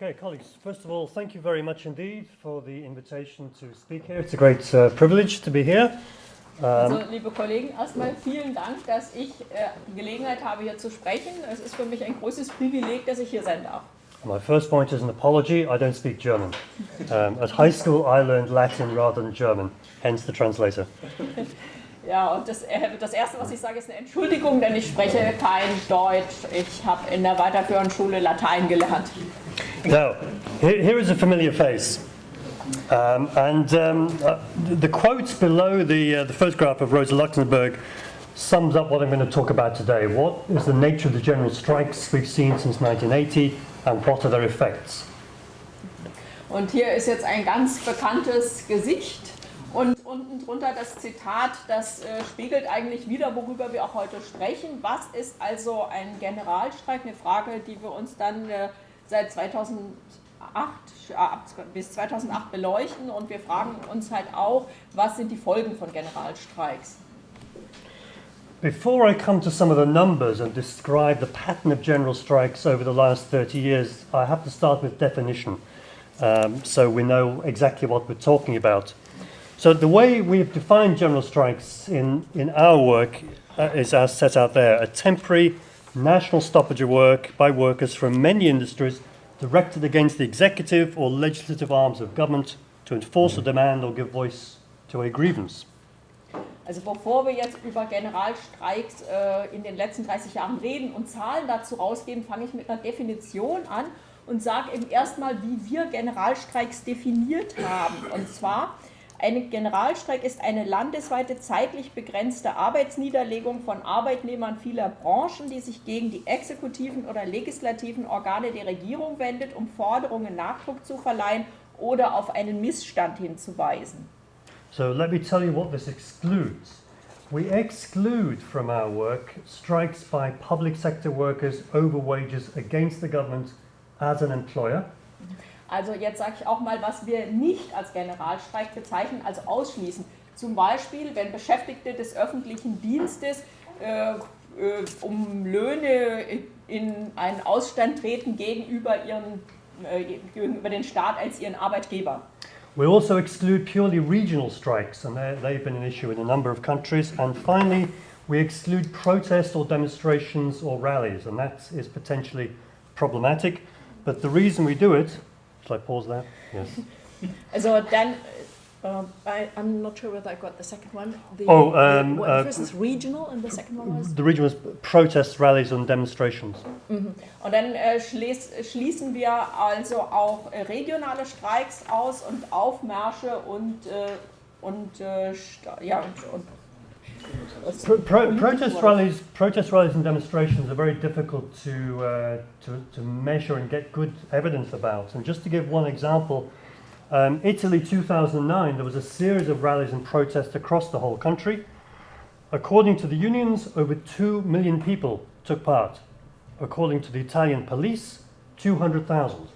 Okay, colleagues, first of all, thank you very much indeed for the invitation to speak here. It's a great uh, privilege to be here. Also, liebe Kollegen, erstmal vielen Dank, dass ich äh, Gelegenheit habe, hier zu sprechen. Es ist für mich ein großes Privileg, dass ich hier sein darf. My first point is an apology. I don't speak German. Um, at high school, I learned Latin rather than German, hence the translator. Ja, und das, äh, das Erste, was ich sage, ist eine Entschuldigung, denn ich spreche kein Deutsch. Ich habe in der weiterführenden Schule Latein gelernt. Now, here, here is a familiar face. Um, and um, uh, the quotes below the, uh, the photograph of Rosa Luxemburg sums up what I'm going to talk about today. What is the nature of the general strikes we've seen since 1980 and what are their effects? Und hier ist jetzt ein ganz bekanntes Gesicht und unten drunter das Zitat, das äh, spiegelt eigentlich wieder, worüber wir auch heute sprechen. Was ist also ein Generalstreik? Eine Frage, die wir uns dann äh, seit 2008 äh, bis 2008 beleuchten und wir fragen uns halt auch, was sind die Folgen von Generalstreiks? Before I come to some of the numbers and describe the pattern of general strikes over the last 30 years, I have to start with definition um, so we know exactly what we're talking about. So the way we've defined general strikes in, in our work uh, is as set out there, a temporary national stoppage of work by workers from many industries directed against the executive or legislative arms of government to enforce a demand or give voice to a grievance. Also bevor wir jetzt über Generalstreiks äh, in den letzten 30 Jahren reden und Zahlen dazu rausgeben, fange ich mit einer Definition an und sage eben erstmal, wie wir Generalstreiks definiert haben. Und zwar, ein Generalstreik ist eine landesweite zeitlich begrenzte Arbeitsniederlegung von Arbeitnehmern vieler Branchen, die sich gegen die exekutiven oder legislativen Organe der Regierung wendet, um Forderungen Nachdruck zu verleihen oder auf einen Missstand hinzuweisen. So let me tell you what this excludes. We exclude from our work strikes by public sector workers over wages against the government as an employer. Also jetzt sage ich auch mal, was wir nicht als Generalstreik bezeichnen, also ausschließen. Zum Beispiel, wenn Beschäftigte des öffentlichen Dienstes äh, äh, um Löhne in einen Ausstand treten gegenüber, ihren, äh, gegenüber den Staat als ihren Arbeitgeber. We also exclude purely regional strikes, and they've been an issue in a number of countries. And finally, we exclude protests or demonstrations or rallies, and that is potentially problematic. But the reason we do it, shall I pause there? Yes. Also dann, uh, I, I'm not sure whether I got the second one. The, Oh, um, the, uh, first is regional and the second one was? The region was protests, rallies, and demonstrations. Mhm. Und dann äh, schließ, schließen wir also auch äh, regionale Streiks aus und Aufmärsche und, äh, und, äh, ja, und, und Pro- pro- protest rallies, protest rallies, and demonstrations are very difficult to, uh, to to measure and get good evidence about. And just to give one example, um, Italy 2009, there was a series of rallies and protests across the whole country. According to the unions, over two million people took part. According to the Italian police, 200,000.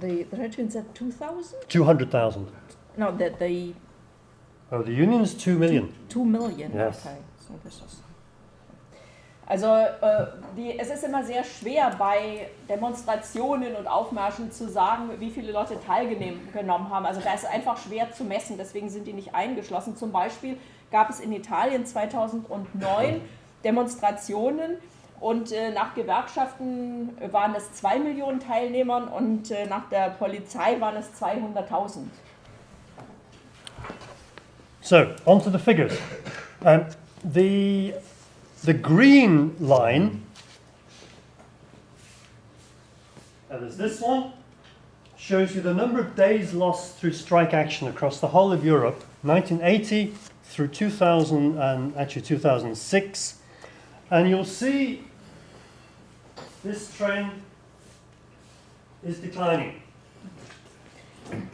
The, the Regiment said 2,000? 200,000. No, the, the Oh, the unions, 2 million. 2 million. Yes. Okay. So this is also äh, die, es ist immer sehr schwer bei Demonstrationen und Aufmärschen zu sagen, wie viele Leute teilgenommen haben. Also da ist es einfach schwer zu messen, deswegen sind die nicht eingeschlossen. Zum Beispiel gab es in Italien 2009 Demonstrationen und äh, nach Gewerkschaften waren es 2 Millionen Teilnehmern und äh, nach der Polizei waren es 200.000. So, on to the figures. Um, the, the green line, and there's this one, shows you the number of days lost through strike action across the whole of Europe, 1980 through 2000 and actually 2006. And you'll see this trend is declining.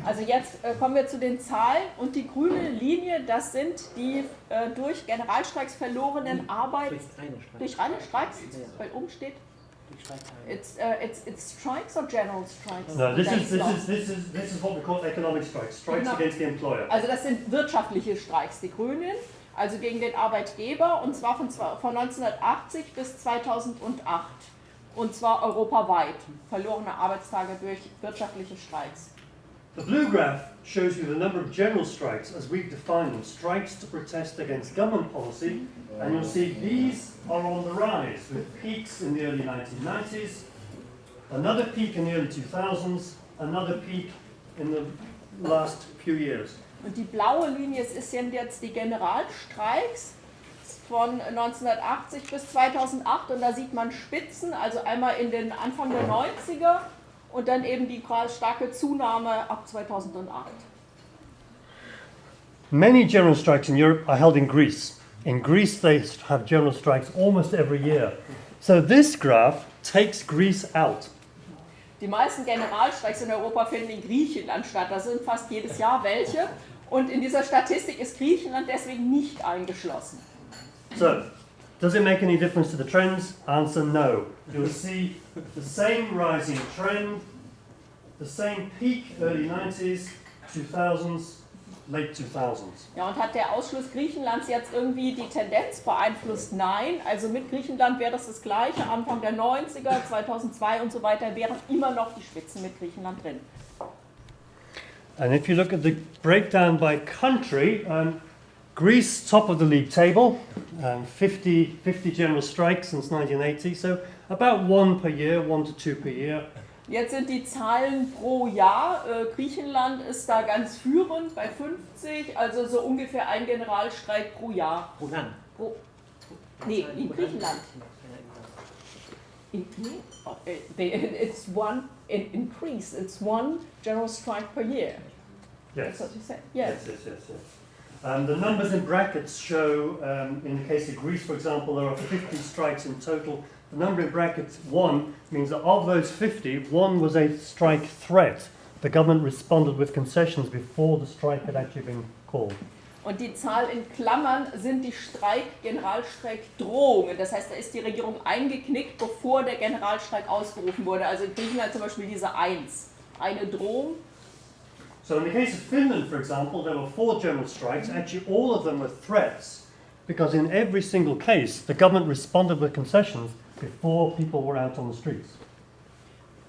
Also jetzt äh, kommen wir zu den Zahlen und die grüne Linie, das sind die äh, durch Generalstreiks verlorenen Arbeit Durch reine Streik. durch reine Streiks, weil oben steht it's, uh, it's, it's strikes or general strikes. No, this is, this is, this is, this is what we call economic strikes, strikes No. against the employer. Also das sind wirtschaftliche Streiks, die Grünen. also gegen den Arbeitgeber, und zwar von, von 1980 bis 2008. Und zwar europaweit. Verlorene Arbeitstage durch wirtschaftliche Streiks. The blue graph shows you the number of general strikes as we've defined them, strikes to protest against government policy, and you'll see these are on the rise with peaks in the early 1990s, another peak in the early 2000s, another peak in the last few years. Und die blaue Linie es ist sind jetzt die Generalstreiks von 1980 bis 2008 und da sieht man Spitzen, also einmal in den Anfang der 90er und dann eben die starke Zunahme ab 2008. Many general strikes in Europe are held in Greece. In Greece, they have general strikes almost every year. So this graph takes Greece out. Die meisten Generalstreiks in Europa finden in Griechenland statt. Da sind fast jedes Jahr welche. Und in dieser Statistik ist Griechenland deswegen nicht eingeschlossen. So, does it make any difference to the trends? Answer no. You'll see the same rising trend, the same peak early 90s, 2000s, late 2000s. Ja, und hat der Ausschluss Griechenlands jetzt irgendwie die Tendenz beeinflusst? Nein. Also mit Griechenland wäre das das Gleiche. Anfang der 90er, 2002 und so weiter wären immer noch die Spitzen mit Griechenland drin. And if you look at the breakdown by country, um, Greece top of the league table, um, 50, 50 general strikes since 1980, so about one per year, one to two per year. Jetzt sind die Zahlen pro Jahr. Äh, Griechenland ist da ganz führend bei 50, also so ungefähr ein Generalstreik pro Jahr. Pro Land. Pro, nee, in Griechenland. In, nee, oh, äh, it's one, in, in Greece, it's one general strike per year. That's what you said. Yes. Yes, yes, yes, yes. Um, the numbers in brackets show, um, in the case of Greece, for example, there are 50 strikes in total. The number in brackets, one, means that of those 50, one was a strike threat. The government responded with concessions before the strike had actually been called. Und die Zahl in Klammern sind die Streik, Generalstreikdrohungen. Das heißt, da ist die Regierung eingeknickt, bevor der Generalstreik ausgerufen wurde. Also in Griechenland zum Beispiel diese Eins. Eine Drohung. So in the case of Finland, for example, there were four general strikes. Actually, all of them were threats, because in every single case, the government responded with concessions before people were out on the streets.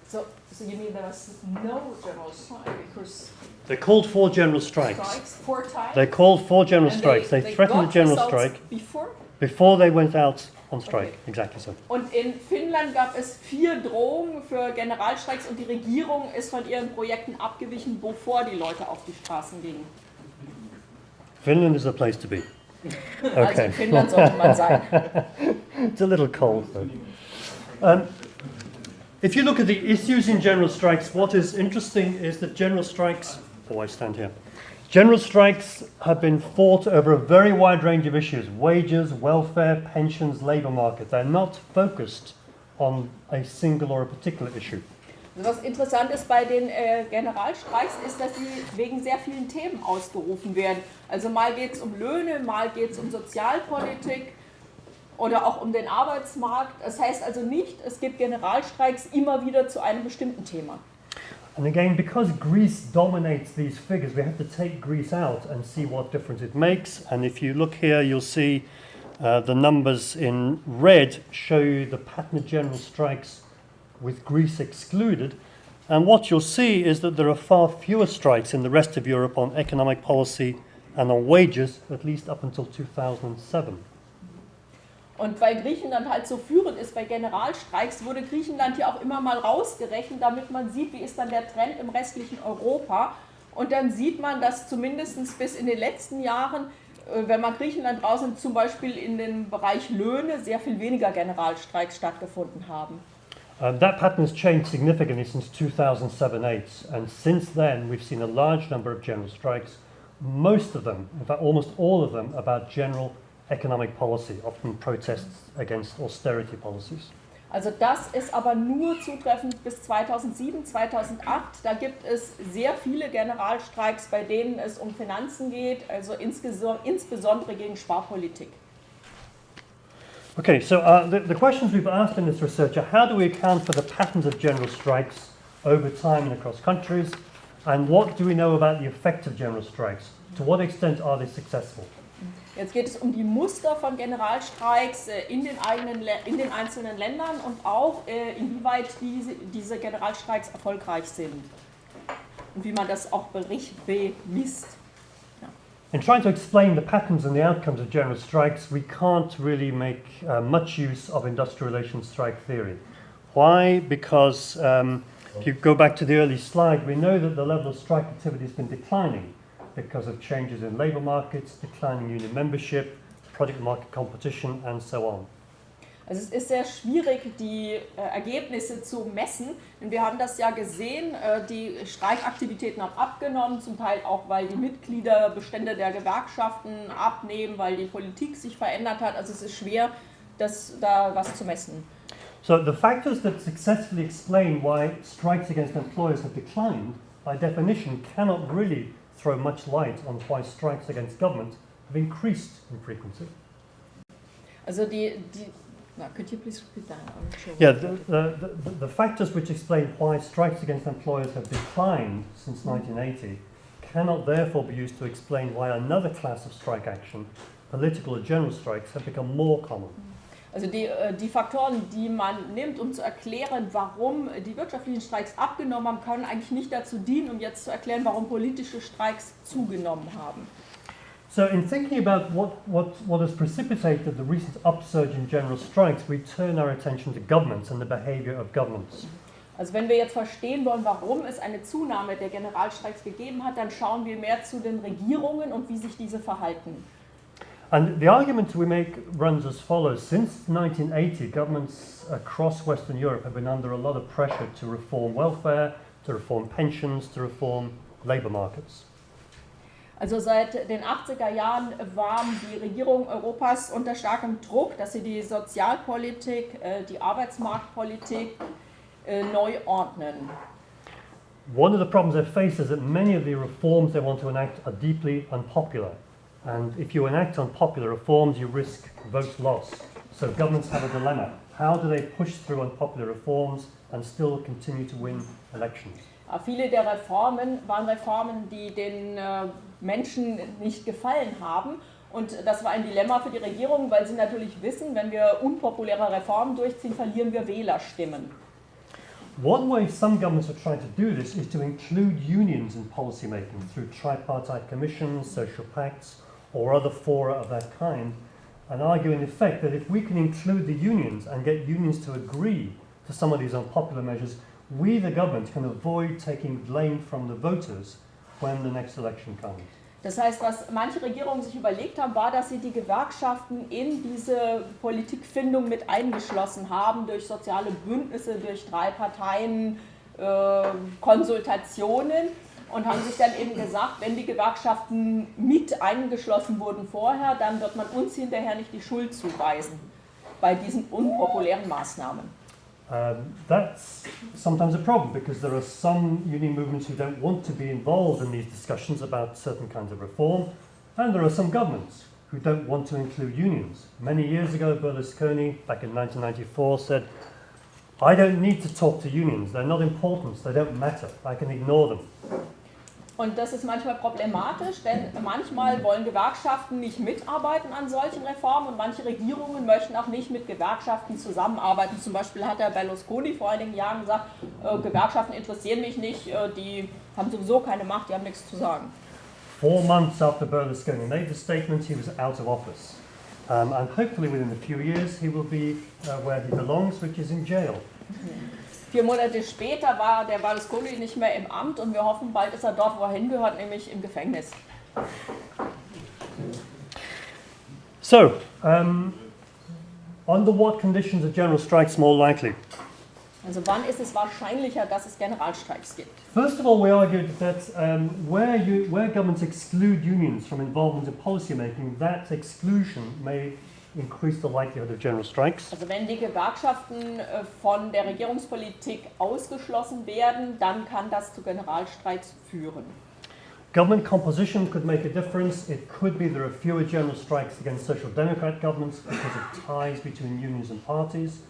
So, so you mean there was no general strike because They called for general strikes. strikes four times? They called for general And strikes. They, threatened a general strike Before? before they went out on strike. Okay. Exactly so. Und in Finnland gab es vier Drohungen für Generalstreiks und die Regierung ist von ihren Projekten abgewichen, bevor die Leute auf die Straßen gingen. Finland is the place to be. Also Okay. in Finnland sollte man sein. It's a little cold though. Um, if you look at the issues in general strikes, what is interesting is that general strikes. Oh, I stand here. General strikes have been fought over a very wide range of issues wages, welfare, pensions, labour market. They're not focused on a single or a particular issue. Also Was interessant ist bei den äh, Generalstreiks, ist, dass sie wegen sehr vielen Themen ausgerufen werden. Also mal geht es um Löhne, mal geht es um Sozialpolitik oder auch um den Arbeitsmarkt. Das heißt also nicht, es gibt Generalstreiks immer wieder zu einem bestimmten Thema. And again, because Greece dominates these figures, we have to take Greece out and see what difference it makes. And if you look here, you'll see uh, the numbers in red show the pattern of general strikes with Greece excluded. And what you'll see is that there are far fewer strikes in the rest of Europe on economic policy and on wages, at least up until 2007. Und weil Griechenland halt so führend ist bei Generalstreiks, wurde Griechenland hier auch immer mal rausgerechnet, damit man sieht, wie ist dann der Trend im restlichen Europa. Und dann sieht man, dass zumindest bis in den letzten Jahren, äh, wenn man Griechenland rausnimmt, zum Beispiel in dem Bereich Löhne sehr viel weniger Generalstreiks stattgefunden haben. Um, that pattern has changed significantly since 2007 8, and since then we've seen a large number of general strikes, most of them, in fact, almost all of them, about general economic policy, often protests against austerity policies. Also das ist aber nur zutreffend bis 2007, 2008. Da gibt es sehr viele Generalstreiks, bei denen es um Finanzen geht, also insbesondere gegen Sparpolitik. Okay, so uh, the, the questions we've asked in this research are how do we account for the patterns of general strikes over time and across countries, and what do we know about the effect of general strikes? To what extent are they successful? Jetzt geht es um die Muster von Generalstreiks äh, in den, eigenen, in den einzelnen Ländern und auch äh, inwieweit diese, diese Generalstreiks erfolgreich sind und wie man das auch bericht, bemisst. In trying to explain the patterns and the outcomes of general strikes, we can't really make uh, much use of industrial relations strike theory. Why? Because um, if you go back to the early slide, we know that the level of strike activity has been declining because of changes in labour markets, declining union membership, product market competition, and so on. Also es ist sehr schwierig, die äh, Ergebnisse zu messen, denn wir haben das ja gesehen, äh, die Streikaktivitäten haben abgenommen, zum Teil auch, weil die Mitgliederbestände der Gewerkschaften abnehmen, weil die Politik sich verändert hat. Also es ist schwer, das, da was zu messen. So the factors that successfully explain why strikes against employers have declined, by definition, cannot really throw much light on why strikes against government have increased in frequency. Also die, die na, could you please repeat that? Sure. Yeah, the, the, the, the factors which explain why strikes against employers have declined since mm. 1980 cannot therefore be used to explain why another class of strike action, political or general strikes, have become more common. Mm. Also die, äh, die Faktoren, die man nimmt, um zu erklären, warum die wirtschaftlichen Streiks abgenommen haben, können eigentlich nicht dazu dienen, um jetzt zu erklären, warum politische Streiks zugenommen haben. So, in thinking about what, what, what has precipitated the recent upsurge in general strikes, we turn our attention to governments and the behaviour of governments. Also wenn wir jetzt verstehen wollen, warum es eine Zunahme der Generalstreiks gegeben hat, dann schauen wir mehr zu den Regierungen und wie sich diese verhalten. And the argument we make runs as follows. Since 1980, governments across Western Europe have been under a lot of pressure to reform welfare, to reform pensions, to reform labour markets. Also seit den 80er Jahren waren die Regierungen Europas unter starkem Druck, dass sie die Sozialpolitik, äh, die Arbeitsmarktpolitik äh, neu ordnen. One of the problems they face is that many of the reforms they want to enact are deeply unpopular. And if you enact unpopular reforms, you risk vote loss. So governments have a dilemma. How do they push through unpopular reforms and still continue to win elections? Aber viele der Reformen waren Reformen, die den äh, Menschen nicht gefallen haben. Und das war ein Dilemma für die Regierung, weil sie natürlich wissen, wenn wir unpopuläre Reformen durchziehen, verlieren wir Wählerstimmen. One way some governments are trying to do this is to include unions in policymaking through tripartite commissions, social pacts, or other fora of that kind, and argue in effect that if we can include the unions and get unions to agree to some of these unpopular measures, we, the government, can avoid taking blame from the voters when the next election comes. Das heißt, was manche Regierungen sich überlegt haben, war, dass sie die Gewerkschaften in diese Politikfindung mit eingeschlossen haben, durch soziale Bündnisse, durch drei Parteien, äh, Konsultationen und haben sich dann eben gesagt, wenn die Gewerkschaften mit eingeschlossen wurden vorher, dann wird man uns hinterher nicht die Schuld zuweisen bei diesen unpopulären Maßnahmen. Um, that's sometimes a problem because there are some union movements who don't want to be involved in these discussions about certain kinds of reform, and there are some governments who don't want to include unions. Many years ago, Berlusconi, back in 1994, said, I don't need to talk to unions, they're not important, they don't matter, I can ignore them. Und das ist manchmal problematisch, denn manchmal wollen Gewerkschaften nicht mitarbeiten an solchen Reformen und manche Regierungen möchten auch nicht mit Gewerkschaften zusammenarbeiten. Zum Beispiel hat der Berlusconi vor einigen Jahren gesagt, äh, Gewerkschaften interessieren mich nicht, äh, die haben sowieso keine Macht, die haben nichts zu sagen. Four months after Berlusconi made the statement, he was out of office. Um, and hopefully within a few years, he will be uh, where he belongs, which is in jail. Vier Monate später war der Berlusconi nicht mehr im Amt und wir hoffen, bald ist er dort, wo er hingehört, nämlich im Gefängnis. So, um, under what conditions are general strikes more likely? Also wann ist es wahrscheinlicher, dass es Generalstreiks gibt? First of all, we argued that um, where, you, where governments exclude unions from involvement in policymaking, that exclusion may increase the likelihood of general strikes. Also wenn die Gewerkschaften äh, von der Regierungspolitik ausgeschlossen werden, dann kann das zu Generalstreiks führen. Government composition could make a difference. It could be there are fewer general strikes against social democrat governments because of ties between unions and parties.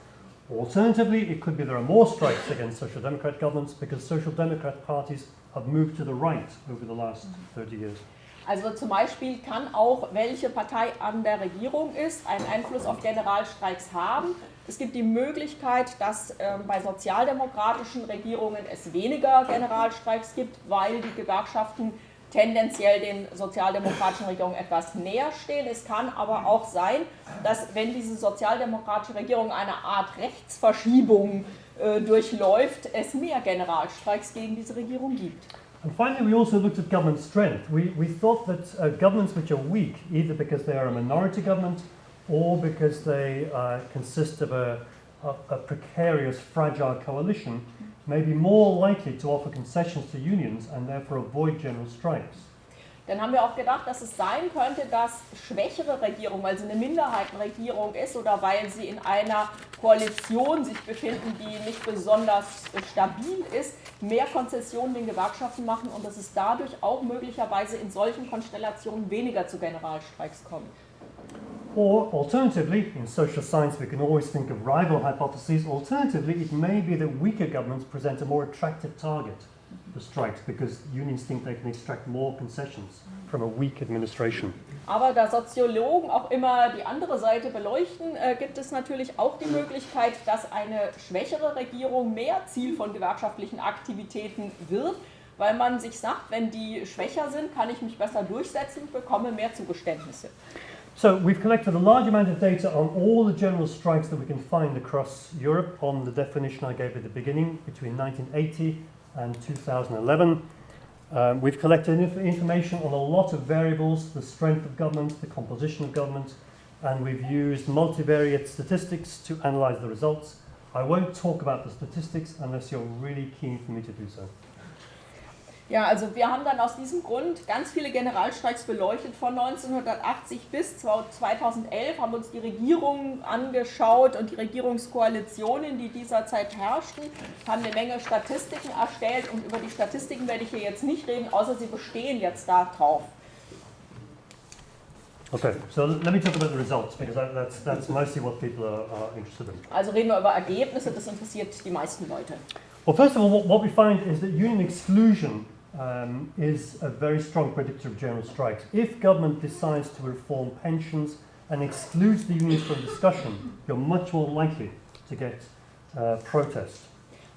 Alternatively, it could be there are more strikes against social democrat governments because social democrat parties have moved to the right over the last 30 years. Also zum Beispiel kann auch, welche Partei an der Regierung ist, einen Einfluss auf Generalstreiks haben. Es gibt die Möglichkeit, dass ähm, bei sozialdemokratischen Regierungen es weniger Generalstreiks gibt, weil die Gewerkschaften tendenziell den sozialdemokratischen Regierungen etwas näher stehen. Es kann aber auch sein, dass wenn diese sozialdemokratische Regierung eine Art Rechtsverschiebung äh, durchläuft, es mehr Generalstreiks gegen diese Regierung gibt. And finally, we also looked at government strength. We, we thought that uh, governments which are weak, either because they are a minority government or because they uh, consist of a, a, a precarious, fragile coalition, may be more likely to offer concessions to unions and therefore avoid general strikes. Dann haben wir auch gedacht, dass es sein könnte, dass schwächere Regierungen, weil sie eine Minderheitenregierung ist oder weil sie in einer Koalition sich befinden, die nicht besonders stabil ist, mehr Konzessionen den Gewerkschaften machen und dass es dadurch auch möglicherweise in solchen Konstellationen weniger zu Generalstreiks kommt. Or alternatively, in social science, we can always think of rival hypotheses. Alternatively, it may be that weaker governments present a more attractive target for strikes because unions think they can extract more concessions from a weak administration. Aber da Soziologen auch immer die andere Seite beleuchten, äh, gibt es natürlich auch die Möglichkeit, dass eine schwächere Regierung mehr Ziel von gewerkschaftlichen Aktivitäten wird, weil man sich sagt, wenn die schwächer sind, kann ich mich besser durchsetzen und bekomme mehr Zugeständnisse. So we've collected a large amount of data on all the general strikes that we can find across Europe on the definition I gave at the beginning between 1980 and 2011. Um, we've collected inf information on a lot of variables, the strength of government, the composition of government, and we've used multivariate statistics to analyze the results. I won't talk about the statistics unless you're really keen for me to do so. Ja, also wir haben dann aus diesem Grund ganz viele Generalstreiks beleuchtet von 1980 bis 2011, haben uns die Regierungen angeschaut und die Regierungskoalitionen, die dieser Zeit herrschten, haben eine Menge Statistiken erstellt und über die Statistiken werde ich hier jetzt nicht reden, außer sie bestehen jetzt darauf. Okay, so let me talk about the results because that's, that's mostly what people are, are interested in. Also reden wir über Ergebnisse, das interessiert die meisten Leute. Well, first of all, what we find is that union exclusion um, is a very strong predictor of general strikes. If government decides to reform pensions and excludes the unions from discussion, you're much more likely to get uh, protest.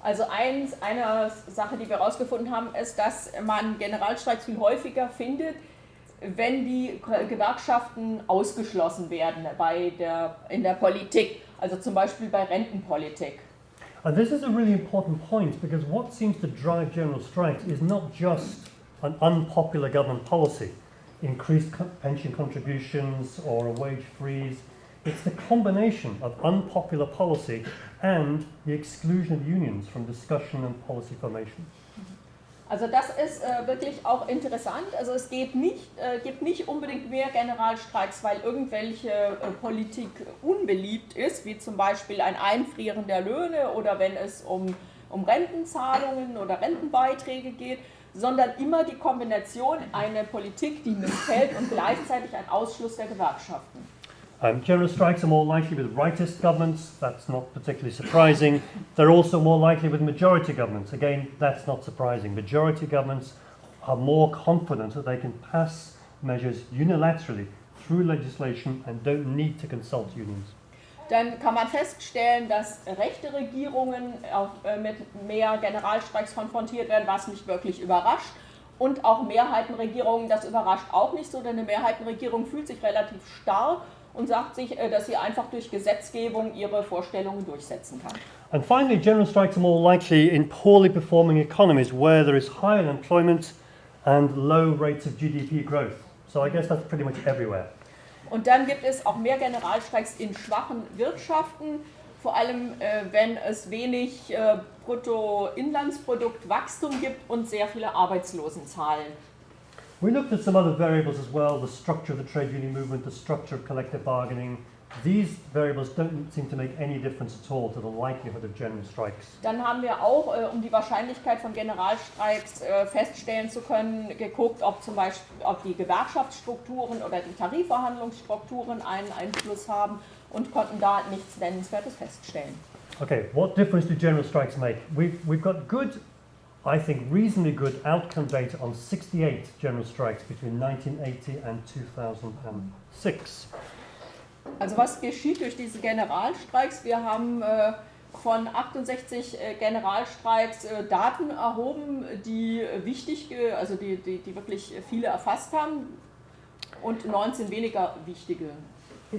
Also eins, eine Sache, die wir herausgefunden haben, ist, dass man Generalstreiks viel häufiger findet, wenn die Gewerkschaften ausgeschlossen werden bei der, in der Politik, also zum Beispiel bei Rentenpolitik. And this is a really important point because what seems to drive general strikes is not just an unpopular government policy, increased co pension contributions or a wage freeze. It's the combination of unpopular policy and the exclusion of unions from discussion and policy formation. Also das ist äh, wirklich auch interessant. Also es geht nicht, äh, gibt nicht unbedingt mehr Generalstreiks, weil irgendwelche äh, Politik unbeliebt ist, wie zum Beispiel ein Einfrieren der Löhne oder wenn es um, um Rentenzahlungen oder Rentenbeiträge geht, sondern immer die Kombination eine Politik, die missfällt und gleichzeitig ein Ausschluss der Gewerkschaften. Um, general strikes are more likely with rightist governments, that's not particularly surprising. They're also more likely with majority governments, again, that's not surprising. Majority governments are more confident that they can pass measures unilaterally through legislation and don't need to consult unions. Dann kann man feststellen, dass rechte Regierungen auch, äh, mit mehr Generalstreiks konfrontiert werden, was mich wirklich überrascht. Und auch Mehrheitenregierungen, das überrascht auch nicht so, denn eine Mehrheitenregierung fühlt sich relativ stark und sagt sich, äh, dass sie einfach durch Gesetzgebung ihre Vorstellungen durchsetzen kann. And finally, general strikes are more likely in poorly performing economies where there is high unemployment and low rates of GDP growth. So I guess that's pretty much everywhere. Und dann gibt es auch mehr Generalstreiks in schwachen Wirtschaften, vor allem äh, wenn es wenig äh, Bruttoinlandsproduktwachstum gibt und sehr viele Arbeitslosenzahlen. We looked at some other variables as well, the structure of the trade union movement, the structure of collective bargaining. These variables don't seem to make any difference at all to the likelihood of general strikes. Dann haben wir auch, äh, um die Wahrscheinlichkeit von Generalstreiks äh, feststellen zu können, geguckt, ob zum Beispiel ob die Gewerkschaftsstrukturen oder die Tarifverhandlungsstrukturen einen Einfluss haben und konnten da nichts Nennenswertes feststellen. Okay, what difference do general strikes make? We've, we've got good I think, reasonably good outcome data on 68 general strikes between 1980 and 2006. Also was geschieht durch diese Generalstreiks? Wir haben äh, von 68 äh, Generalstreiks äh, Daten erhoben, die wichtig, ge- also die, die, die wirklich viele erfasst haben und 19 weniger wichtige.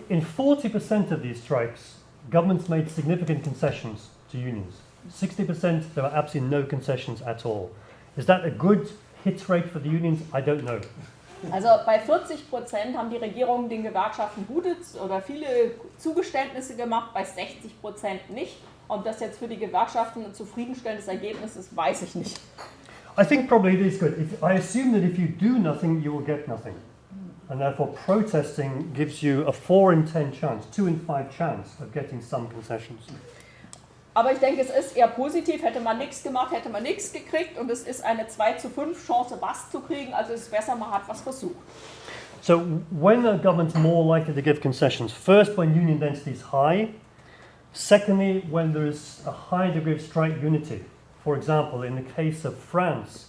In 40% of these strikes, governments made significant concessions to unions. 60% there are absolutely no concessions at all. Is that a good hit rate for the unions? I don't know. Also bei 40 Prozent haben die Regierungen den Gewerkschaften gute oder viele Zugeständnisse gemacht, bei 60 Prozent nicht. Ob das jetzt für die Gewerkschaften ein zufriedenstellendes Ergebnis ist, weiß ich nicht. I think probably it is good. If, I assume that if you do nothing, you will get nothing. And therefore, protesting gives you a 4 in 10 chance, 2 in 5 chance of getting some concessions. Aber ich denke, es ist eher positiv. Hätte man nichts gemacht, hätte man nichts gekriegt. Und es ist eine 2 zu 5 Chance, was zu kriegen. Also es ist besser, man hat was versucht. So, when a government's more likely to give concessions? First, when union density is high. Secondly, when there is a high degree of strike unity. For example, in the case of France,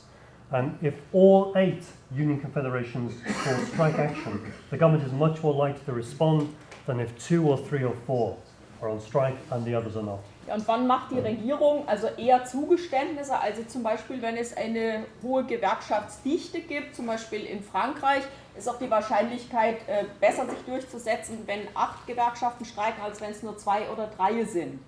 um, if all eight union confederations call strike action, the government is much more likely to respond than if two or three or four are on strike and the others are not. Und wann macht die Regierung also eher Zugeständnisse? Also zum Beispiel, wenn es eine hohe Gewerkschaftsdichte gibt, zum Beispiel in Frankreich, ist auch die Wahrscheinlichkeit äh, besser sich durchzusetzen, wenn acht Gewerkschaften streiken, als wenn es nur zwei oder drei sind.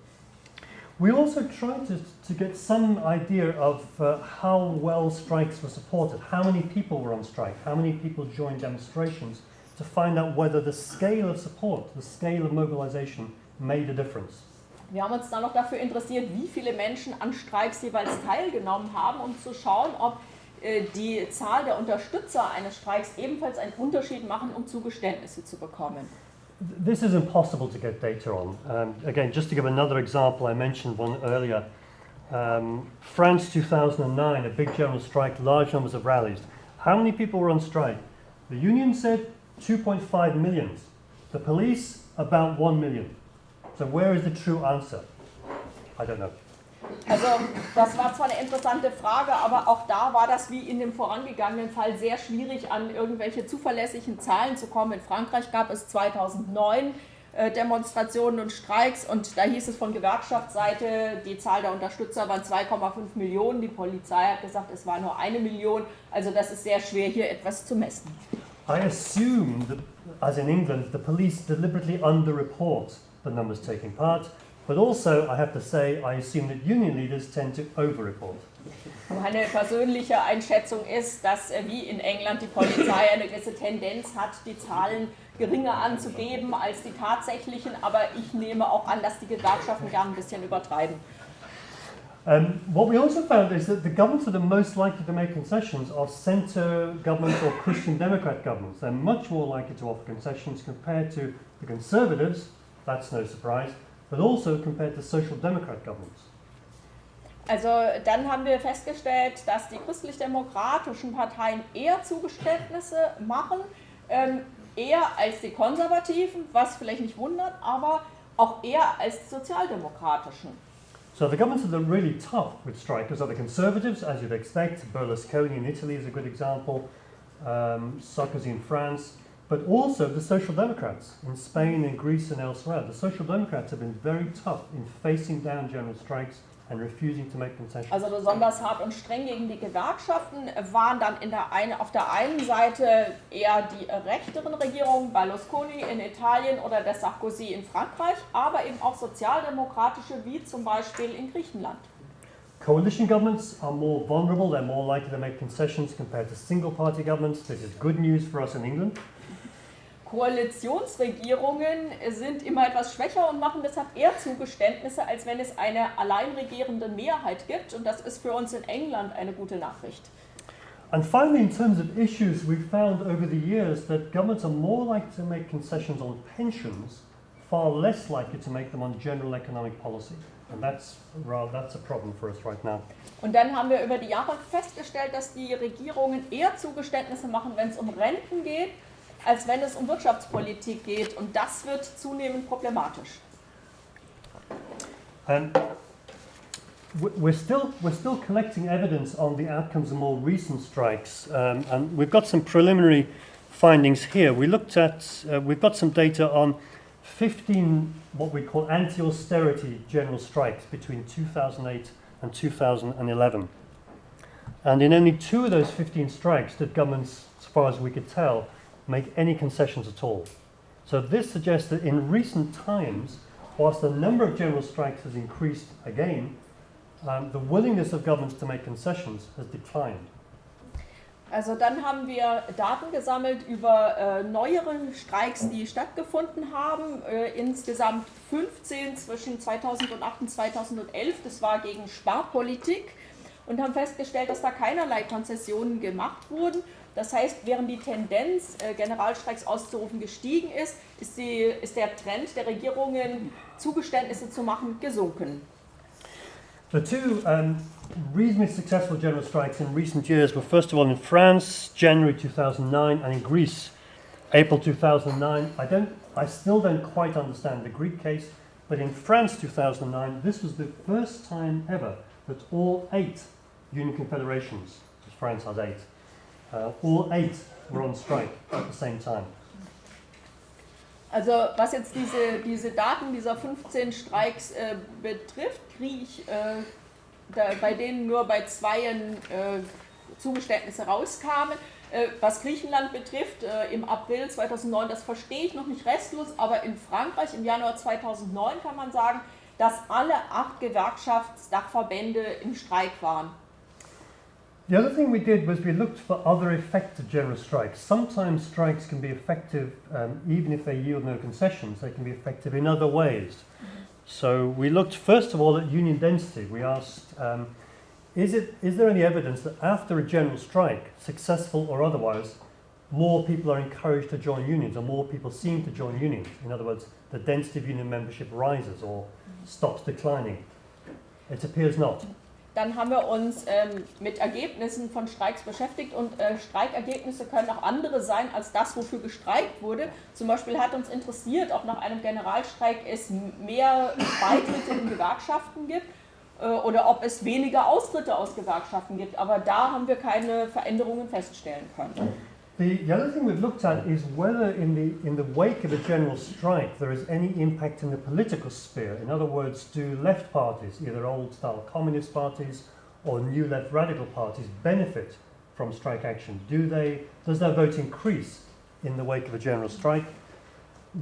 We also tried to, to get some idea of uh, how well strikes were supported, how many people were on strike, how many people joined demonstrations, to find out whether the scale of support, the scale of mobilization, made a difference. Wir haben uns dann noch dafür interessiert, wie viele Menschen an Streiks jeweils teilgenommen haben, um zu schauen, ob äh, die Zahl der Unterstützer eines Streiks ebenfalls einen Unterschied machen, um Zugeständnisse zu bekommen. This is impossible to get data on. Um, again, just to give another example, I mentioned one earlier. Um, France 2009, a big general strike, large numbers of rallies. How many people were on strike? The union said 2.5 million. The police, about 1 million. So, where is the true answer? I don't know. Also das war zwar eine interessante Frage, aber auch da war das wie in dem vorangegangenen Fall sehr schwierig, an irgendwelche zuverlässigen Zahlen zu kommen. In Frankreich gab es 2009 äh, Demonstrationen und Streiks und da hieß es von Gewerkschaftsseite, die Zahl der Unterstützer waren 2,5 Millionen, die Polizei hat gesagt, es war nur eine Million. Also das ist sehr schwer hier etwas zu messen. I assume that, as in England, the police deliberately underreport the numbers taking part, but also, I have to say, I assume that union leaders tend to overreport. Meine persönliche Einschätzung ist, dass äh, wie in England die Polizei eine gewisse Tendenz hat, die Zahlen geringer anzugeben als die tatsächlichen, aber ich nehme auch an, dass die Gewerkschaften gern ein bisschen übertreiben. Um, what we also found is that the governments that are most likely to make concessions are centre governments or Christian Democrat governments. They're much more likely to offer concessions compared to the Conservatives, that's no surprise, but also compared to Social Democrat governments. Also dann haben wir festgestellt, dass die christlich-demokratischen Parteien eher Zugeständnisse machen, ähm, eher als die konservativen, was vielleicht nicht wundert, aber auch eher als die sozialdemokratischen. So the governments that are really tough with strikers are the Conservatives, as you'd expect. Berlusconi in Italy is a good example, um, Sarkozy in France, but also the Social Democrats in Spain and Greece and elsewhere. The Social Democrats have been very tough in facing down general strikes and refusing to make concessions. Also besonders hart und streng gegen die Gewerkschaften waren dann in der eine, auf der einen Seite eher die rechteren Regierungen, Berlusconi in Italien oder der Sarkozy in Frankreich, aber eben auch sozialdemokratische wie zum Beispiel in Griechenland. Coalition governments are more vulnerable, they're more likely to make concessions compared to single party governments. This is good news for us in England. Koalitionsregierungen sind immer etwas schwächer und machen deshalb eher Zugeständnisse, als wenn es eine allein regierende Mehrheit gibt. Und das ist für uns in England eine gute Nachricht. And finally, in terms of issues, we've found over the years that governments are more likely to make concessions on pensions, far less likely to make them on general economic policy. And that's, well, that's a problem for us right now. Und dann haben wir über die Jahre festgestellt, dass die Regierungen eher Zugeständnisse machen, wenn es um Renten geht, als wenn es um Wirtschaftspolitik geht. Und das wird zunehmend problematisch. Um, we're still we're still collecting evidence on the outcomes of more recent strikes, um, and we've got some preliminary findings here. We looked at uh, we've got some data on 15 what we call anti-austerity general strikes between 2008 and 2011, and in only two of those 15 strikes did governments, as far as we could tell, make any concessions at all. So this suggests that in recent times, whilst the number of general strikes has increased again, um, the willingness of governments to make concessions has declined. Also dann haben wir Daten gesammelt über äh, neuere Streiks, die stattgefunden haben. Äh, insgesamt 15 zwischen 2008 und 2011. Das war gegen Sparpolitik und haben festgestellt, dass da keinerlei Konzessionen gemacht wurden. Das heißt, während die Tendenz, äh, Generalstreiks auszurufen, gestiegen ist, ist, die, ist der Trend der Regierungen, Zugeständnisse zu machen, gesunken. The two um, reasonably successful general strikes in recent years were first of all in France, January 2009, and in Greece, April 2009. I don't, I still don't quite understand the Greek case, but in France 2009, this was the first time ever that all eight union confederations, France has eight, all eight were on strike at the same time. Also was jetzt diese, diese Daten dieser 15 Streiks äh, betrifft, kriege ich äh, da, bei denen nur bei zweien äh, Zugeständnisse rauskamen. Äh, was Griechenland betrifft, äh, im April 2009, das verstehe ich noch nicht restlos, aber in Frankreich im Januar 2009 kann man sagen, dass alle acht Gewerkschaftsdachverbände im Streik waren. The other thing we did was we looked for other effective general strikes. Sometimes strikes can be effective um, even if they yield no concessions, they can be effective in other ways. So we looked first of all at union density. We asked, um, is, it, is there any evidence that after a general strike, successful or otherwise, more people are encouraged to join unions or more people seem to join unions? In other words, the density of union membership rises or stops declining. It appears not. Dann haben wir uns ähm, mit Ergebnissen von Streiks beschäftigt und äh, Streikergebnisse können auch andere sein als das, wofür gestreikt wurde. Zum Beispiel hat uns interessiert, ob nach einem Generalstreik es mehr Beitritte in Gewerkschaften gibt äh, oder ob es weniger Austritte aus Gewerkschaften gibt. Aber da haben wir keine Veränderungen feststellen können. The, the other thing we've looked at is whether in the, in the wake of a general strike there is any impact in the political sphere. In other words, do left parties, either old style communist parties or new left radical parties, benefit from strike action? Do they, does their vote increase in the wake of a general strike?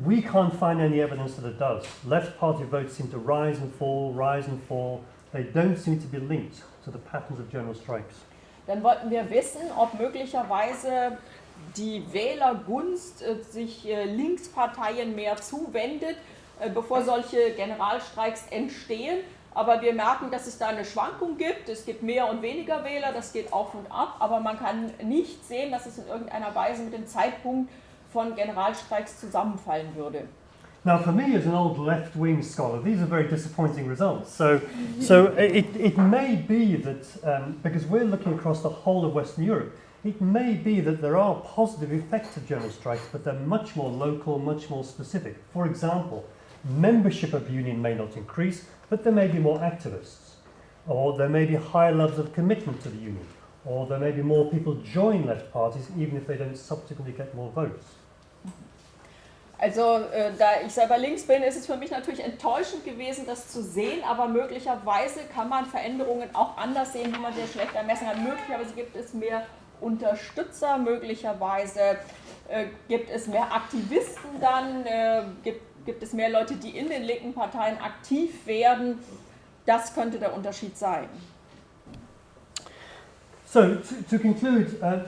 We can't find any evidence that it does. Left party votes seem to rise and fall, rise and fall. They don't seem to be linked to the patterns of general strikes. Dann wollten wir wissen, ob möglicherweise die Wählergunst äh, sich äh, Linksparteien mehr zuwendet, äh, bevor solche Generalstreiks entstehen. Aber wir merken, dass es da eine Schwankung gibt. Es gibt mehr und weniger Wähler, das geht auf und ab. Aber man kann nicht sehen, dass es in irgendeiner Weise mit dem Zeitpunkt von Generalstreiks zusammenfallen würde. Now, for me, as an old left wing scholar, these are very disappointing results. So, so it, it may be that, um, because we're looking across the whole of Western Europe, it may be that there are positive effects of general strikes, but they're much more local, much more specific. For example, membership of union may not increase, but there may be more activists, or there may be higher levels of commitment to the union, or there may be more people join left parties even if they don't subsequently get more votes. Also, äh, da ich selber links bin, ist es für mich natürlich enttäuschend gewesen, das zu sehen, aber möglicherweise kann man Veränderungen auch anders sehen, wenn man sehr schlecht ermessen kann. Möglicherweise gibt es mehr Unterstützer, möglicherweise äh, gibt es mehr Aktivisten dann, äh, gibt, gibt es mehr Leute, die in den linken Parteien aktiv werden. Das könnte der Unterschied sein. So, to, to conclude, uh,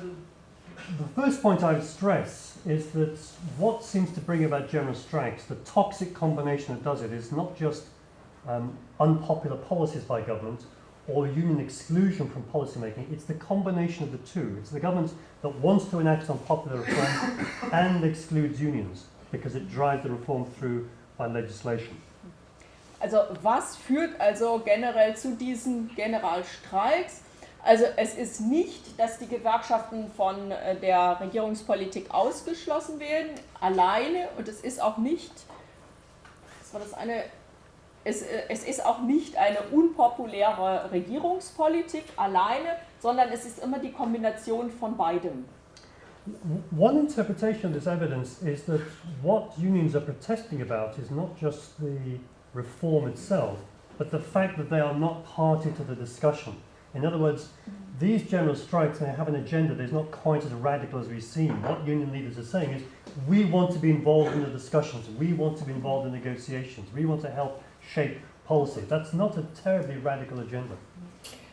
the first point I would stress is that what seems to bring about general strikes, the toxic combination that does it, is not just um, unpopular policies by government or union exclusion from policymaking, it's the combination of the two. It's the government that wants to enact unpopular reforms and excludes unions because it drives the reform through by legislation. Also was führt also generell zu diesen Generalstreiks? Also es ist nicht, dass die Gewerkschaften von äh, der Regierungspolitik ausgeschlossen werden, alleine, und es ist auch nicht, was war das eine, es, äh, es ist auch nicht eine unpopuläre Regierungspolitik alleine, sondern es ist immer die Kombination von beidem. One interpretation of this evidence is that what unions are protesting about is not just the reform itself, but the fact that they are not party to the discussion. In other words, these general strikes, have an agenda that is not quite as radical as we've seen. What union leaders are saying is, we want to be involved in the discussions, we want to be involved in negotiations, we want to help shape policy. That's not a terribly radical agenda.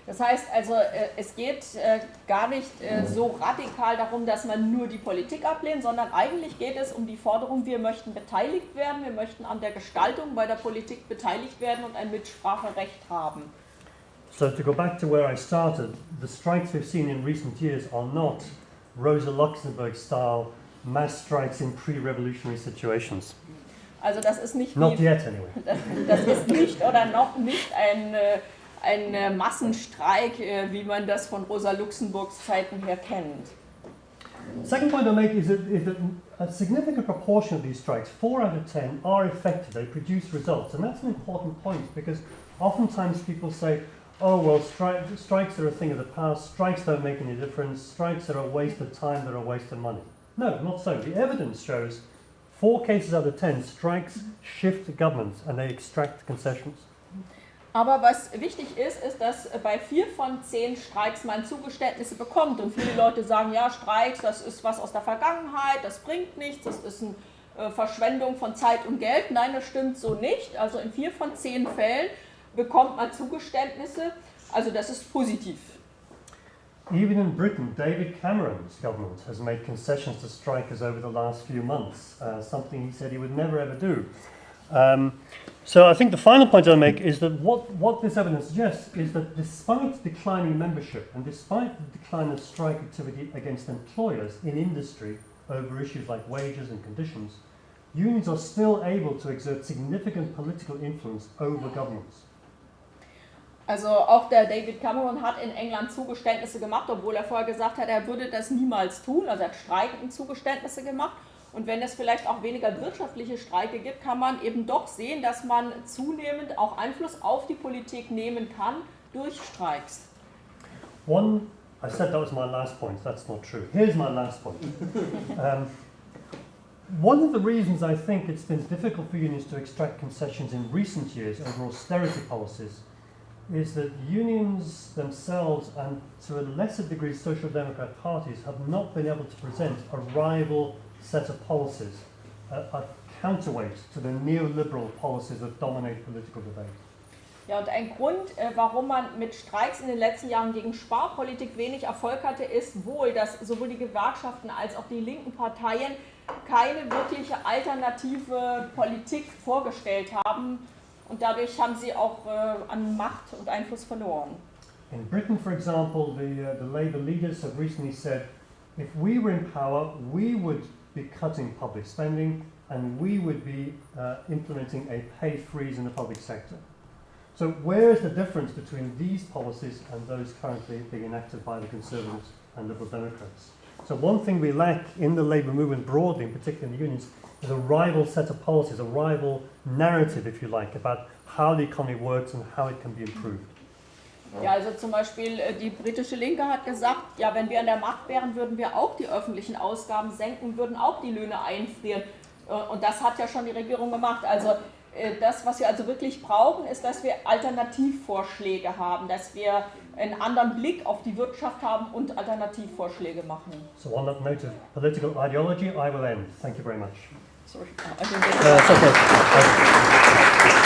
Das heißt also, äh, es geht äh, gar nicht äh, so radikal darum, dass man nur die Politik ablehnt, sondern eigentlich geht es um die Forderung, wir möchten beteiligt werden, wir möchten an der Gestaltung bei der Politik beteiligt werden und ein Mitspracherecht haben. So to go back to where I started, the strikes we've seen in recent years are not Rosa Luxemburg style mass strikes in pre-revolutionary situations. Also das ist nicht Not wie, yet anyway. das ist nicht oder noch nicht ein, äh, ein äh, Massenstreik, äh, wie man das von Rosa Luxemburgs Zeiten her kennt. Second point I make is that, is that a significant proportion of these strikes, four out of ten, are effective. They produce results, and that's an important point because oftentimes people say, "Oh well, stri- strikes are a thing of the past. Strikes don't make any difference. Strikes are a waste of time. They're a waste of money." No, not so. The evidence shows four cases out of ten strikes shift governments and they extract concessions. Aber was wichtig ist, ist, dass bei vier von zehn Streiks man Zugeständnisse bekommt. Und viele Leute sagen, ja, Streiks, das ist was aus der Vergangenheit, das bringt nichts, das ist eine äh, Verschwendung von Zeit und Geld. Nein, das stimmt so nicht. Also in vier von zehn Fällen bekommt man Zugeständnisse. Also das ist positiv. Even in Britain, David Cameron's government has made concessions to strikers over the last few months, uh, something he said he would never ever do. Um, so I think the final point I'll make is that what, what this evidence suggests is that despite declining membership and despite the decline of strike activity against employers in industry over issues like wages and conditions, unions are still able to exert significant political influence over governments. Also auch der David Cameron hat in England Zugeständnisse gemacht, obwohl er vorher gesagt hat, er würde das niemals tun. Also er hat streikenden Zugeständnisse gemacht. Und wenn es vielleicht auch weniger wirtschaftliche Streike gibt, kann man eben doch sehen, dass man zunehmend auch Einfluss auf die Politik nehmen kann durch Streiks. One, I said that was my last point. That's not true. Here's my last point. um, one of the reasons I think it's been difficult for unions to extract concessions in recent years over austerity policies is that unions themselves and to a lesser degree social democrat parties have not been able to present a rival set of policies, a, a counterweight to the neoliberal policies that dominate political debate. Ja, und ein Grund, äh, warum man mit Streiks in den letzten Jahren gegen Sparpolitik wenig Erfolg hatte, ist wohl, dass sowohl die Gewerkschaften als auch die linken Parteien keine wirkliche alternative Politik vorgestellt haben. Und dadurch haben sie auch äh, an Macht und Einfluss verloren. In Britain, for example, the, uh, the Labour leaders have recently said if we were in power, we would be cutting public spending and we would be uh, implementing a pay freeze in the public sector. So, where is the difference between these policies and those currently being enacted by the Conservatives and Liberal Democrats? So, one thing we lack in the Labour movement broadly, in particular in the unions, is a rival set of policies, a rival narrative, if you like, about how the economy works and how it can be improved. Ja, also zum Beispiel äh, die britische Linke hat gesagt, ja, wenn wir an der Macht wären, würden wir auch die öffentlichen Ausgaben senken, würden auch die Löhne einfrieren. Äh, Und das hat ja schon die Regierung gemacht. Also das, was wir also wirklich brauchen, ist, dass wir Alternativvorschläge haben, dass wir einen anderen Blick auf die Wirtschaft haben und Alternativvorschläge machen. So, on that note of political ideology, I will end. Thank you very much. Sorry. Also, Uh, it's okay.